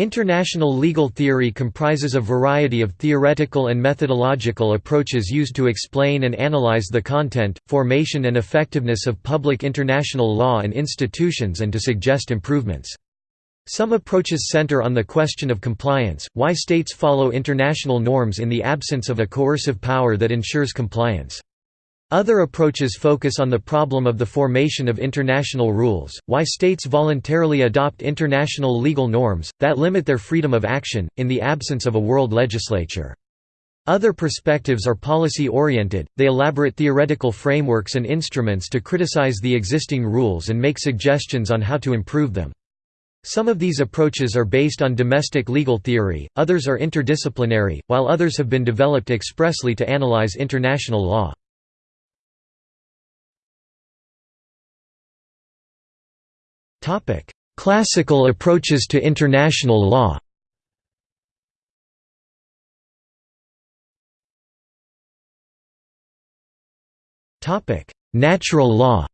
International legal theory comprises a variety of theoretical and methodological approaches used to explain and analyze the content, formation and effectiveness of public international law and institutions and to suggest improvements. Some approaches center on the question of compliance, why states follow international norms in the absence of a coercive power that ensures compliance. Other approaches focus on the problem of the formation of international rules, why states voluntarily adopt international legal norms, that limit their freedom of action, in the absence of a world legislature. Other perspectives are policy-oriented, they elaborate theoretical frameworks and instruments to criticize the existing rules and make suggestions on how to improve them. Some of these approaches are based on domestic legal theory, others are interdisciplinary, while others have been developed expressly to analyze international law. Classical approaches to international law. Natural law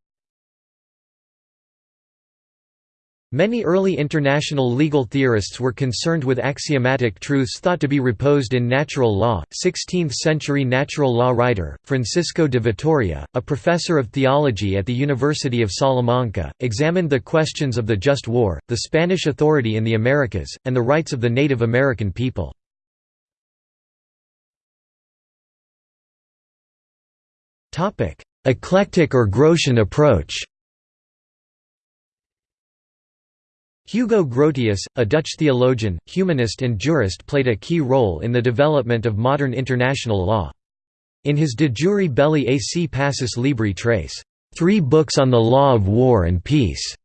Many early international legal theorists were concerned with axiomatic truths thought to be reposed in natural law. 16th-century natural law writer, Francisco de Vitoria, a professor of theology at the University of Salamanca, examined the questions of the just war, the Spanish authority in the Americas, and the rights of the Native American people. Eclectic or Grotian approach Hugo Grotius, a Dutch theologian, humanist and jurist played a key role in the development of modern international law. In his De Jure Belli ac Pacis Libri Tres Three Books on the Law of War and Peace",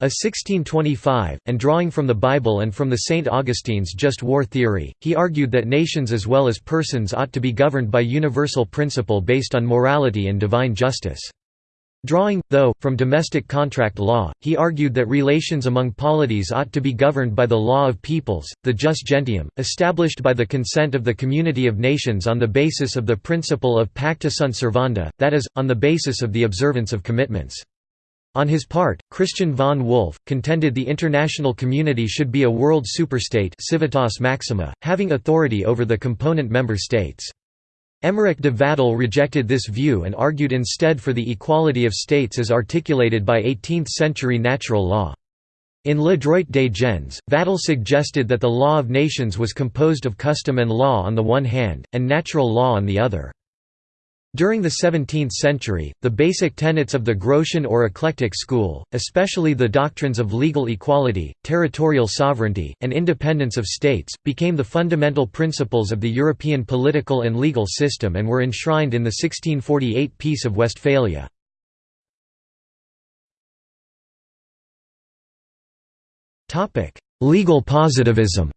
a 1625, and drawing from the Bible and from the St. Augustine's just war theory, he argued that nations as well as persons ought to be governed by universal principle based on morality and divine justice. Drawing, though, from domestic contract law, he argued that relations among polities ought to be governed by the law of peoples, the jus gentium, established by the consent of the community of nations on the basis of the principle of pacta sunt servanda, that is, on the basis of the observance of commitments. On his part, Christian von Wolff, contended the international community should be a world superstate civitas maxima, having authority over the component member states. Emmerich de Vattel rejected this view and argued instead for the equality of states as articulated by 18th-century natural law. In Le Droit des gens, Vattel suggested that the law of nations was composed of custom and law on the one hand, and natural law on the other. During the 17th century, the basic tenets of the Grotian or eclectic school, especially the doctrines of legal equality, territorial sovereignty, and independence of states, became the fundamental principles of the European political and legal system and were enshrined in the 1648 Peace of Westphalia. Legal positivism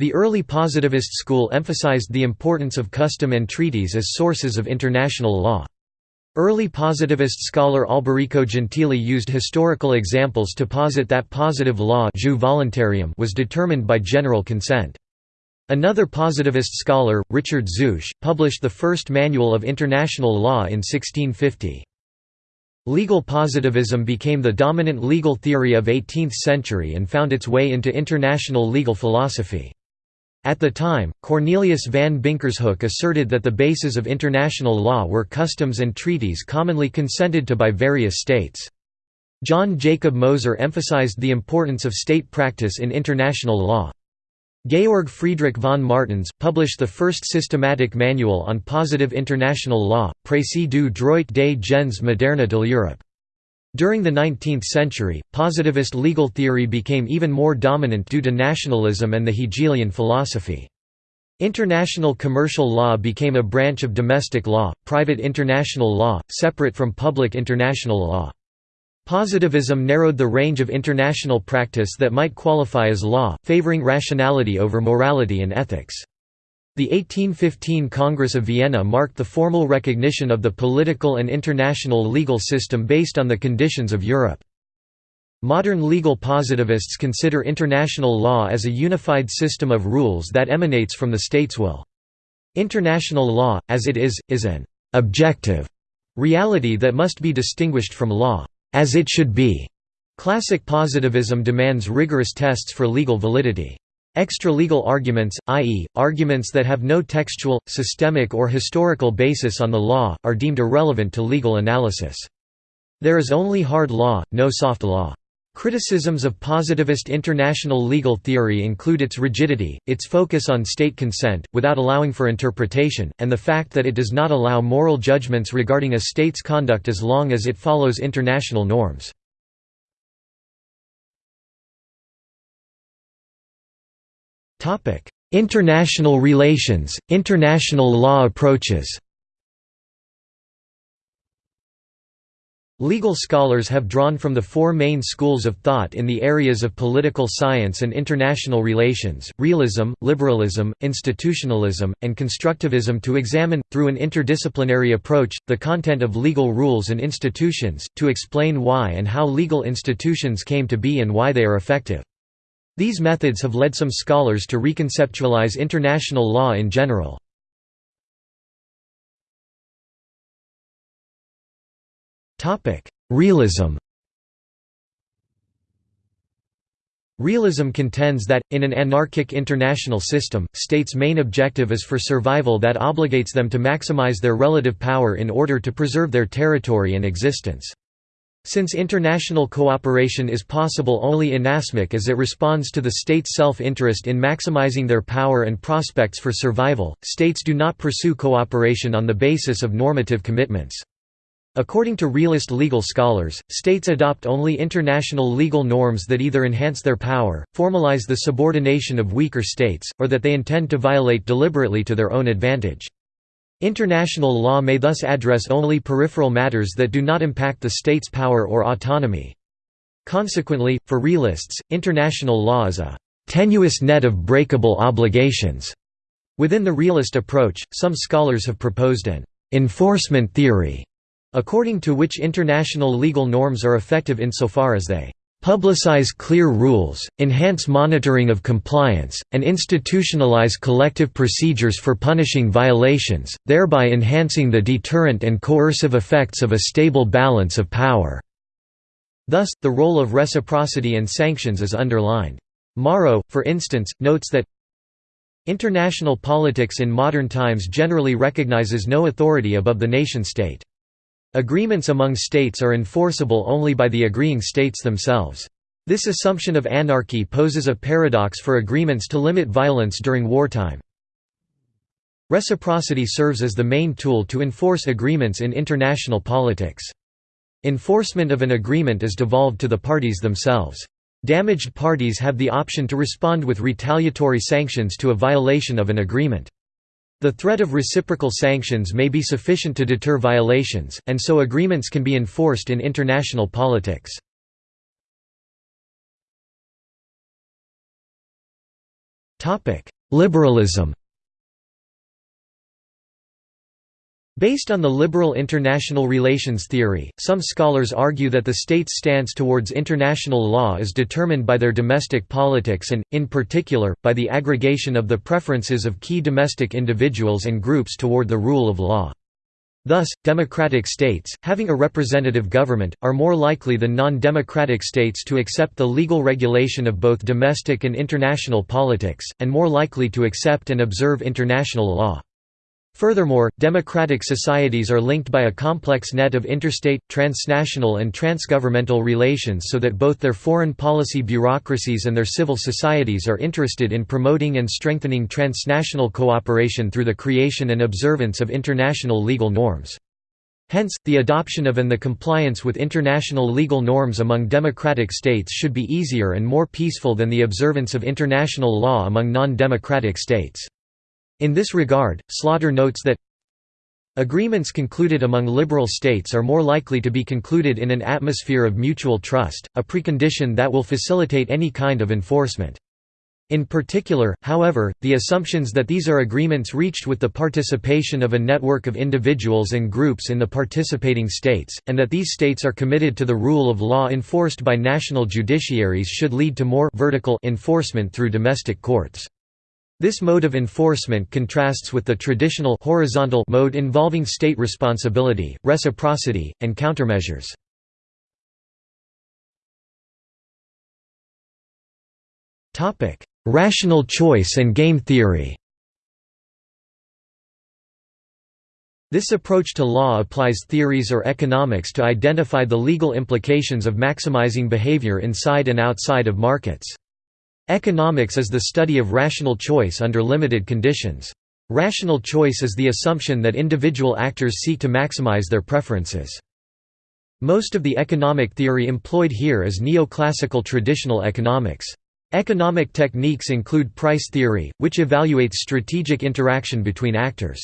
The early positivist school emphasized the importance of custom and treaties as sources of international law. Early positivist scholar Alberico Gentili used historical examples to posit that positive law was determined by general consent. Another positivist scholar, Richard Zouche, published the first manual of international law in 1650. Legal positivism became the dominant legal theory of 18th century and found its way into international legal philosophy. At the time, Cornelius van Bynkershoek asserted that the bases of international law were customs and treaties commonly consented to by various states. John Jacob Moser emphasized the importance of state practice in international law. Georg Friedrich von Martens, published the first systematic manual on positive international law, Précis du droit des gens moderne de l'Europe. During the 19th century, positivist legal theory became even more dominant due to nationalism and the Hegelian philosophy. International commercial law became a branch of domestic law, private international law, separate from public international law. Positivism narrowed the range of international practice that might qualify as law, favoring rationality over morality and ethics. The 1815 Congress of Vienna marked the formal recognition of the political and international legal system based on the conditions of Europe. Modern legal positivists consider international law as a unified system of rules that emanates from the state's will. International law, as it is, is an «objective» reality that must be distinguished from law «as it should be» Classic positivism demands rigorous tests for legal validity. Extra-legal arguments, i.e., arguments that have no textual, systemic or historical basis on the law, are deemed irrelevant to legal analysis. There is only hard law, no soft law. Criticisms of positivist international legal theory include its rigidity, its focus on state consent, without allowing for interpretation, and the fact that it does not allow moral judgments regarding a state's conduct as long as it follows international norms. International relations, international law approaches Legal scholars have drawn from the four main schools of thought in the areas of political science and international relations, realism, liberalism, institutionalism, and constructivism to examine, through an interdisciplinary approach, the content of legal rules and institutions, to explain why and how legal institutions came to be and why they are effective. These methods have led some scholars to reconceptualize international law in general. Realism Realism contends that, in an anarchic international system, states' main objective is for survival that obligates them to maximize their relative power in order to preserve their territory and existence. Since international cooperation is possible only inasmuch as it responds to the state's self-interest in maximizing their power and prospects for survival, states do not pursue cooperation on the basis of normative commitments. According to realist legal scholars, states adopt only international legal norms that either enhance their power, formalize the subordination of weaker states, or that they intend to violate deliberately to their own advantage. International law may thus address only peripheral matters that do not impact the state's power or autonomy. Consequently, for realists, international law is a tenuous net of breakable obligations. Within the realist approach, some scholars have proposed an enforcement theory, according to which international legal norms are effective insofar as they publicize clear rules, enhance monitoring of compliance, and institutionalize collective procedures for punishing violations, thereby enhancing the deterrent and coercive effects of a stable balance of power." Thus, the role of reciprocity and sanctions is underlined. Morrow, for instance, notes that International politics in modern times generally recognizes no authority above the nation-state. Agreements among states are enforceable only by the agreeing states themselves. This assumption of anarchy poses a paradox for agreements to limit violence during wartime. Reciprocity serves as the main tool to enforce agreements in international politics. Enforcement of an agreement is devolved to the parties themselves. Damaged parties have the option to respond with retaliatory sanctions to a violation of an agreement. The threat of reciprocal sanctions may be sufficient to deter violations, and so agreements can be enforced in international politics. Liberalism Based on the liberal international relations theory, some scholars argue that the state's stance towards international law is determined by their domestic politics and, in particular, by the aggregation of the preferences of key domestic individuals and groups toward the rule of law. Thus, democratic states, having a representative government, are more likely than non-democratic states to accept the legal regulation of both domestic and international politics, and more likely to accept and observe international law. Furthermore, democratic societies are linked by a complex net of interstate, transnational and transgovernmental relations so that both their foreign policy bureaucracies and their civil societies are interested in promoting and strengthening transnational cooperation through the creation and observance of international legal norms. Hence, the adoption of and the compliance with international legal norms among democratic states should be easier and more peaceful than the observance of international law among non-democratic states. In this regard, Slaughter notes that Agreements concluded among liberal states are more likely to be concluded in an atmosphere of mutual trust, a precondition that will facilitate any kind of enforcement. In particular, however, the assumptions that these are agreements reached with the participation of a network of individuals and groups in the participating states, and that these states are committed to the rule of law enforced by national judiciaries should lead to more vertical enforcement through domestic courts. This mode of enforcement contrasts with the traditional horizontal mode involving state responsibility, reciprocity, and countermeasures. Rational choice and game theory This approach to law applies theories or economics to identify the legal implications of maximizing behavior inside and outside of markets. Economics is the study of rational choice under limited conditions. Rational choice is the assumption that individual actors seek to maximize their preferences. Most of the economic theory employed here is neoclassical traditional economics. Economic techniques include price theory, which evaluates strategic interaction between actors.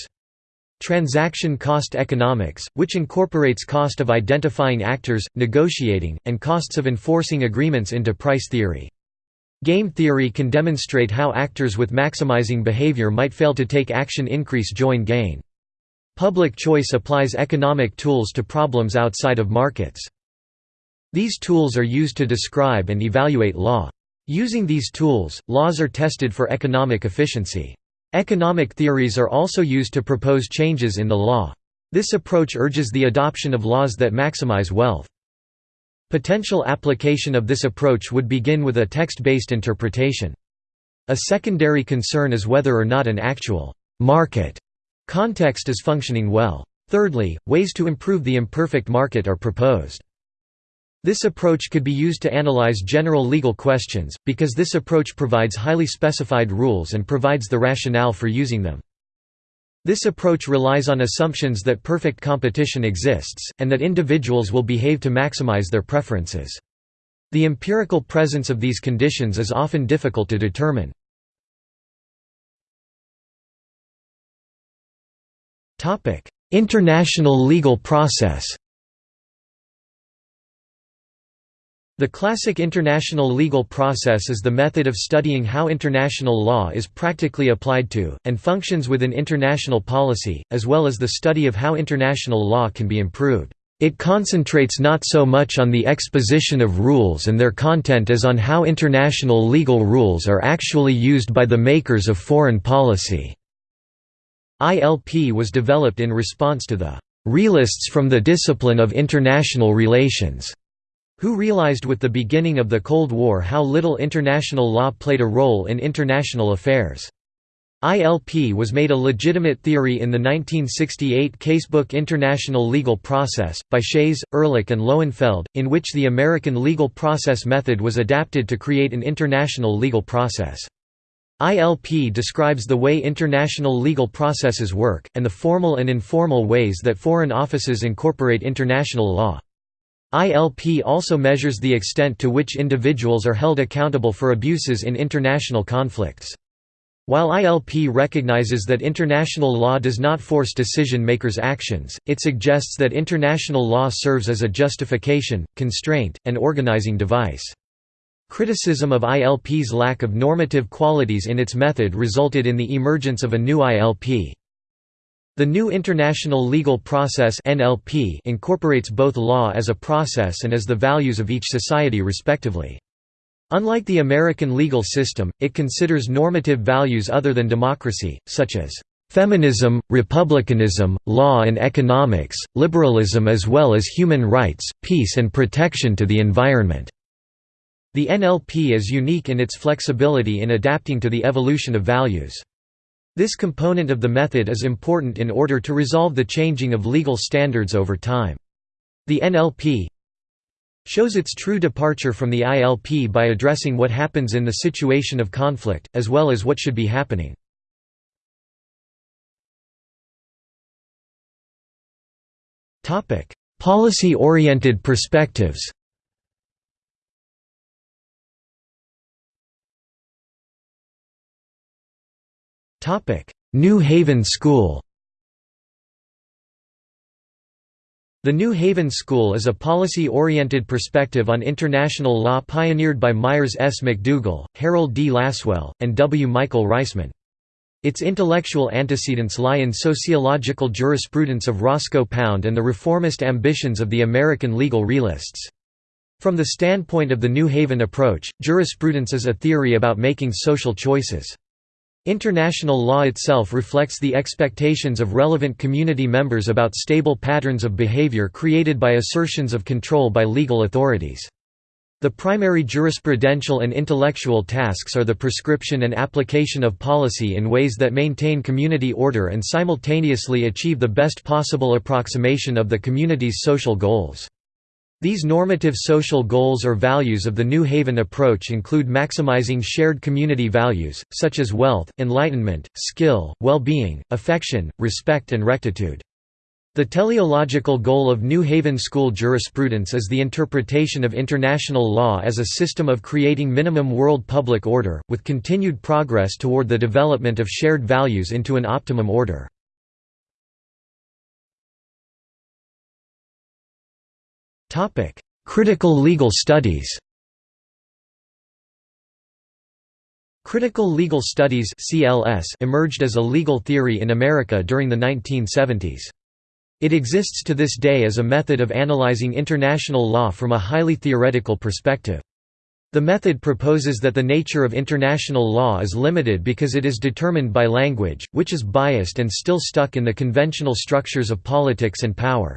Transaction cost economics, which incorporates cost of identifying actors, negotiating, and costs of enforcing agreements into price theory. Game theory can demonstrate how actors with maximizing behavior might fail to take action increase join gain. Public choice applies economic tools to problems outside of markets. These tools are used to describe and evaluate law. Using these tools, laws are tested for economic efficiency. Economic theories are also used to propose changes in the law. This approach urges the adoption of laws that maximize wealth. Potential application of this approach would begin with a text-based interpretation. A secondary concern is whether or not an actual market context is functioning well. Thirdly, ways to improve the imperfect market are proposed. This approach could be used to analyze general legal questions, because this approach provides highly specified rules and provides the rationale for using them. This approach relies on assumptions that perfect competition exists, and that individuals will behave to maximize their preferences. The empirical presence of these conditions is often difficult to determine. International legal process The classic international legal process is the method of studying how international law is practically applied to, and functions within international policy, as well as the study of how international law can be improved. It concentrates not so much on the exposition of rules and their content as on how international legal rules are actually used by the makers of foreign policy. ILP was developed in response to the realists from the discipline of international relations who realized with the beginning of the Cold War how little international law played a role in international affairs. ILP was made a legitimate theory in the 1968 casebook International Legal Process, by Chayes, Ehrlich and Lowenfeld, in which the American legal process method was adapted to create an international legal process. ILP describes the way international legal processes work, and the formal and informal ways that foreign offices incorporate international law. ILP also measures the extent to which individuals are held accountable for abuses in international conflicts. While ILP recognizes that international law does not force decision-makers' actions, it suggests that international law serves as a justification, constraint, and organizing device. Criticism of ILP's lack of normative qualities in its method resulted in the emergence of a new ILP. The new International Legal Process (NLP) incorporates both law as a process and as the values of each society respectively. Unlike the American legal system, it considers normative values other than democracy, such as feminism, republicanism, law and economics, liberalism as well as human rights, peace and protection to the environment." The NLP is unique in its flexibility in adapting to the evolution of values. This component of the method is important in order to resolve the changing of legal standards over time. The NLP shows its true departure from the ILP by addressing what happens in the situation of conflict, as well as what should be happening. Policy-oriented perspectives New Haven School The New Haven School is a policy-oriented perspective on international law pioneered by Myres S. McDougall, Harold D. Lasswell, and W. Michael Reisman. Its intellectual antecedents lie in sociological jurisprudence of Roscoe Pound and the reformist ambitions of the American legal realists. From the standpoint of the New Haven approach, jurisprudence is a theory about making social choices. International law itself reflects the expectations of relevant community members about stable patterns of behavior created by assertions of control by legal authorities. The primary jurisprudential and intellectual tasks are the prescription and application of policy in ways that maintain community order and simultaneously achieve the best possible approximation of the community's social goals. These normative social goals or values of the New Haven approach include maximizing shared community values, such as wealth, enlightenment, skill, well-being, affection, respect and rectitude. The teleological goal of New Haven School jurisprudence is the interpretation of international law as a system of creating minimum world public order, with continued progress toward the development of shared values into an optimum order. Critical legal studies Critical legal studies (CLS) emerged as a legal theory in America during the 1970s. It exists to this day as a method of analyzing international law from a highly theoretical perspective. The method proposes that the nature of international law is limited because it is determined by language, which is biased and still stuck in the conventional structures of politics and power.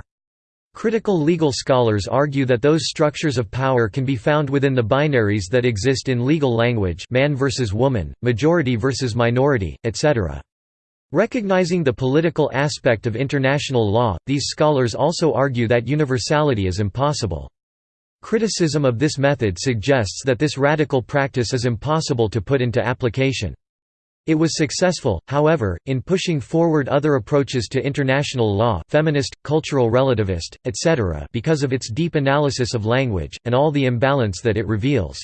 Critical legal scholars argue that those structures of power can be found within the binaries that exist in legal language man versus woman, majority versus minority, etc. Recognizing the political aspect of international law, these scholars also argue that universality is impossible. Criticism of this method suggests that this radical practice is impossible to put into application. It was successful, however, in pushing forward other approaches to international law feminist, cultural relativist, etc. because of its deep analysis of language, and all the imbalance that it reveals.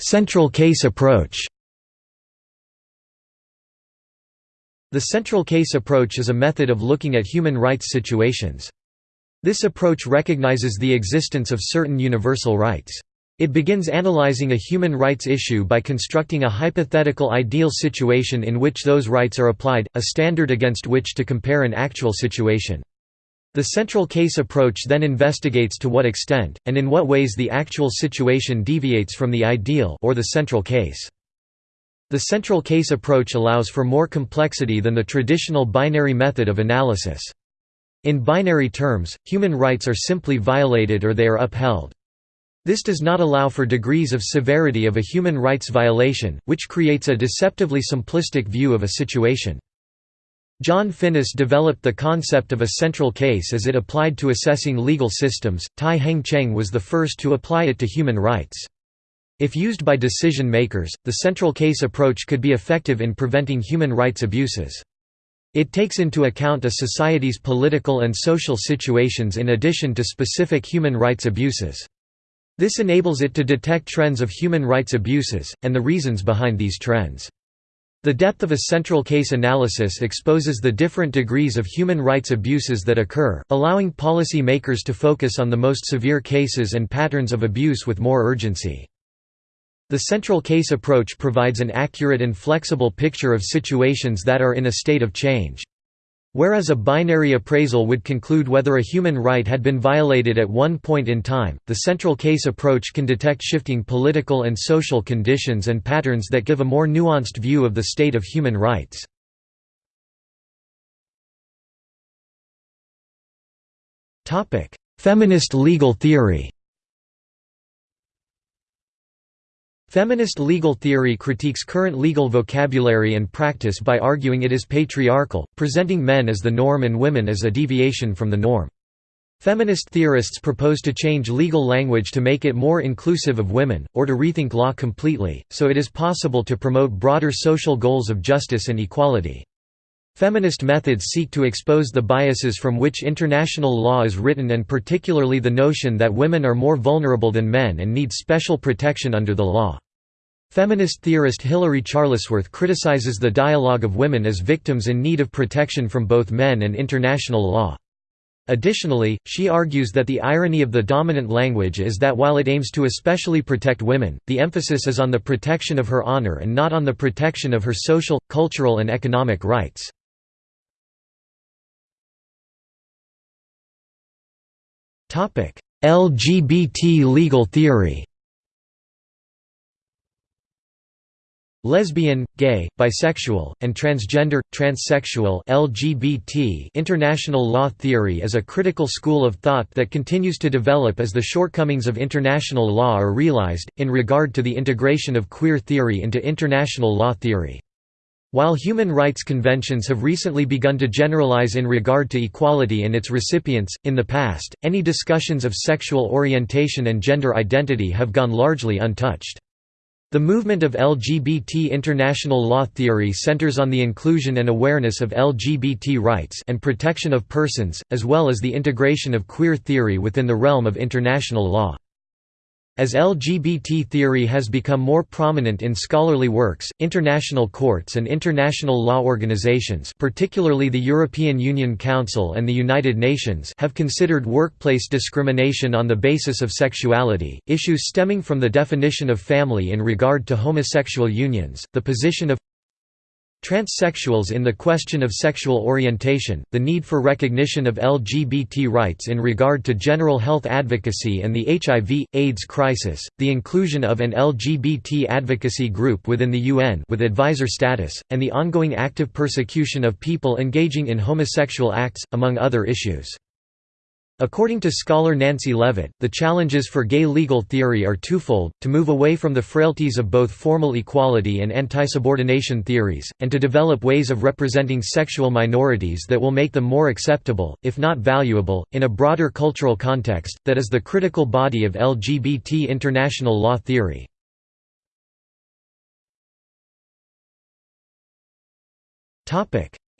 Central case approach. The central case approach is a method of looking at human rights situations. This approach recognizes the existence of certain universal rights. It begins analyzing a human rights issue by constructing a hypothetical ideal situation in which those rights are applied, a standard against which to compare an actual situation. The central case approach then investigates to what extent, and in what ways the actual situation deviates from the ideal or the central case. The central case approach allows for more complexity than the traditional binary method of analysis. In binary terms, human rights are simply violated or they are upheld. This does not allow for degrees of severity of a human rights violation, which creates a deceptively simplistic view of a situation. John Finnis developed the concept of a central case as it applied to assessing legal systems. Tai Heng Cheng was the first to apply it to human rights. If used by decision makers, the central case approach could be effective in preventing human rights abuses. It takes into account a society's political and social situations in addition to specific human rights abuses. This enables it to detect trends of human rights abuses, and the reasons behind these trends. The depth of a central case analysis exposes the different degrees of human rights abuses that occur, allowing policy makers to focus on the most severe cases and patterns of abuse with more urgency. The central case approach provides an accurate and flexible picture of situations that are in a state of change. Whereas a binary appraisal would conclude whether a human right had been violated at one point in time, the central case approach can detect shifting political and social conditions and patterns that give a more nuanced view of the state of human rights. Feminist legal theory Feminist legal theory critiques current legal vocabulary and practice by arguing it is patriarchal, presenting men as the norm and women as a deviation from the norm. Feminist theorists propose to change legal language to make it more inclusive of women, or to rethink law completely, so it is possible to promote broader social goals of justice and equality. Feminist methods seek to expose the biases from which international law is written and particularly the notion that women are more vulnerable than men and need special protection under the law. Feminist theorist Hilary Charlesworth criticizes the dialogue of women as victims in need of protection from both men and international law. Additionally, she argues that the irony of the dominant language is that while it aims to especially protect women, the emphasis is on the protection of her honor and not on the protection of her social, cultural and economic rights. LGBT legal theory Lesbian, gay, bisexual, and transgender, transsexual LGBT international law theory is a critical school of thought that continues to develop as the shortcomings of international law are realized, in regard to the integration of queer theory into international law theory. While human rights conventions have recently begun to generalize in regard to equality and its recipients, in the past, any discussions of sexual orientation and gender identity have gone largely untouched. The movement of LGBT international law theory centers on the inclusion and awareness of LGBT rights and protection of persons, as well as the integration of queer theory within the realm of international law. As LGBT theory has become more prominent in scholarly works, international courts and international law organizations particularly the European Union Council and the United Nations have considered workplace discrimination on the basis of sexuality, issues stemming from the definition of family in regard to homosexual unions, the position of Transsexuals in the question of sexual orientation, the need for recognition of LGBT rights in regard to general health advocacy and the HIV, AIDS crisis, the inclusion of an LGBT advocacy group within the UN with advisor status, and the ongoing active persecution of people engaging in homosexual acts, among other issues. According to scholar Nancy Levit, the challenges for gay legal theory are twofold, to move away from the frailties of both formal equality and anti-subordination theories, and to develop ways of representing sexual minorities that will make them more acceptable, if not valuable, in a broader cultural context, that is the critical body of LGBT international law theory.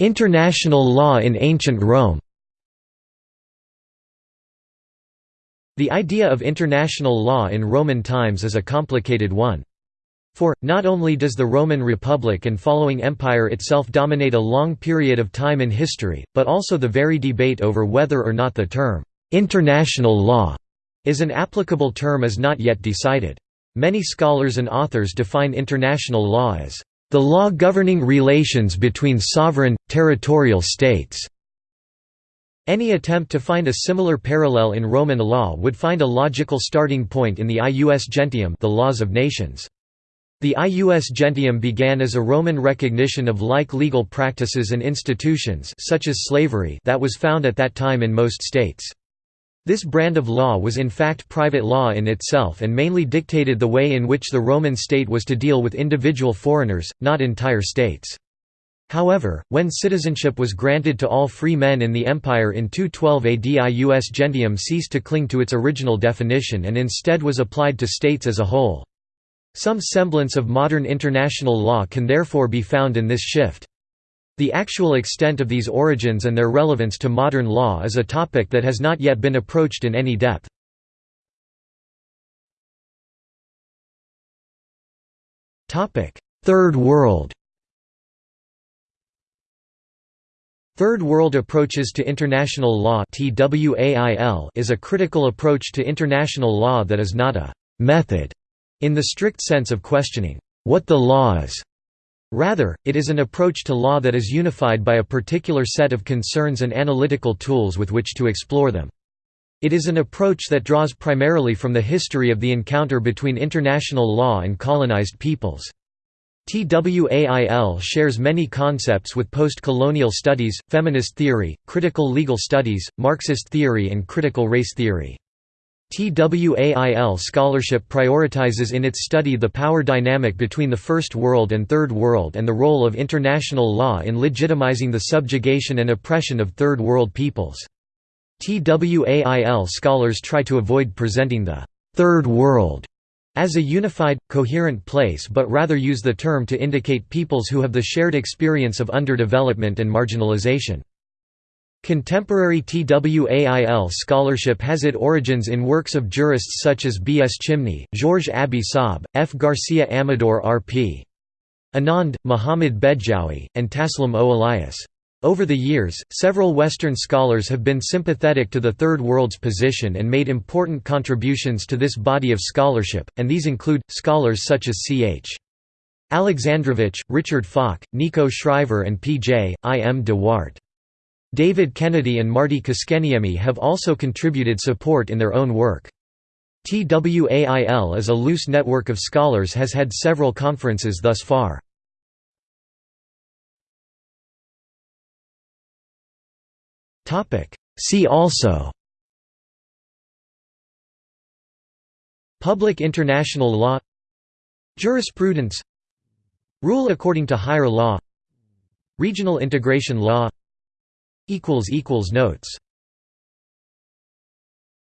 International law in ancient Rome The idea of international law in Roman times is a complicated one. For, not only does the Roman Republic and following empire itself dominate a long period of time in history, but also the very debate over whether or not the term, "'international law' is an applicable term is not yet decided. Many scholars and authors define international law as, "'the law governing relations between sovereign, territorial states' Any attempt to find a similar parallel in Roman law would find a logical starting point in the ius gentium the laws of nations. The ius gentium began as a Roman recognition of like legal practices and institutions such as slavery that was found at that time in most states. This brand of law was in fact private law in itself and mainly dictated the way in which the Roman state was to deal with individual foreigners, not entire states. However, when citizenship was granted to all free men in the empire in 212 AD ius gentium ceased to cling to its original definition and instead was applied to states as a whole. Some semblance of modern international law can therefore be found in this shift. The actual extent of these origins and their relevance to modern law is a topic that has not yet been approached in any depth. Third World Third World Approaches to International Law is a critical approach to international law that is not a «method» in the strict sense of questioning «what the law is». Rather, it is an approach to law that is unified by a particular set of concerns and analytical tools with which to explore them. It is an approach that draws primarily from the history of the encounter between international law and colonized peoples. TWAIL shares many concepts with post-colonial studies, feminist theory, critical legal studies, Marxist theory and critical race theory. TWAIL scholarship prioritizes in its study the power dynamic between the First World and Third World and the role of international law in legitimizing the subjugation and oppression of Third World peoples. TWAIL scholars try to avoid presenting the Third World as a unified, coherent place but rather use the term to indicate peoples who have the shared experience of underdevelopment and marginalization. Contemporary TWAIL scholarship has its origins in works of jurists such as B. S. Chimni, Georges Abi Saab, F. Garcia Amador R. P. Anand, Muhammad Bedjaoui, and Taslim O. Elias. Over the years, several Western scholars have been sympathetic to the Third World's position and made important contributions to this body of scholarship, and these include, scholars such as C.H. Alexandrowicz, Richard Falk, Nico Schrijver and P.J. I. M. de Waart. David Kennedy and Martti Koskenniemi have also contributed support in their own work. TWAIL as a loose network of scholars has had several conferences thus far. See also Public international law Jurisprudence Rule according to higher law Regional integration law Notes